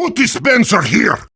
Put Spencer here!